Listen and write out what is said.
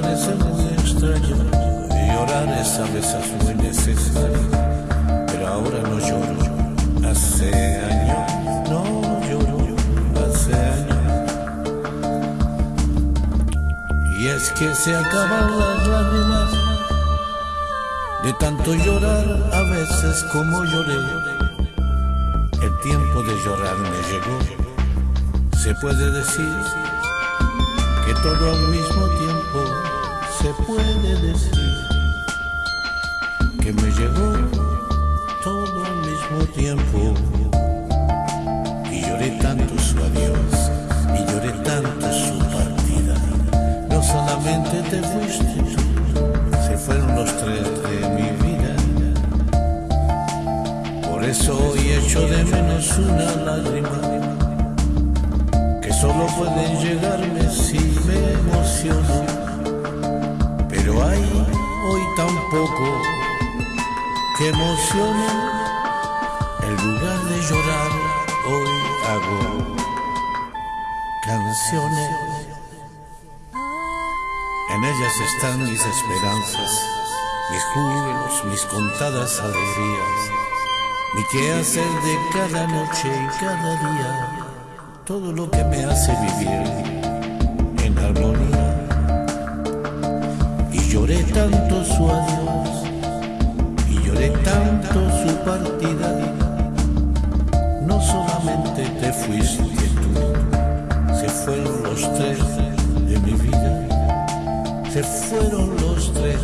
parece muy extraño. Llorar es a veces muy necesario, pero ahora no lloro. Hace años no lloro, hace años. Y es que se acaban las lágrimas de tanto llorar a veces como lloré. El tiempo de llorar me llegó. Se puede decir que todo al mismo tiempo y lloré tanto su adiós y lloré tanto su partida no solamente te fuiste se fueron los tres de mi vida por eso hoy echo de menos una lágrima solo pueden llegarme si me emociono. Pero hay hoy tampoco que emocione. En lugar de llorar, hoy hago canciones. En ellas están mis esperanzas, mis júbilos, mis contadas alegrías, mi quehacer de cada noche y cada día todo lo que me hace vivir en armonía. Y lloré tanto su te fuiste tú, se fueron los tres de mi vida, se fueron los tres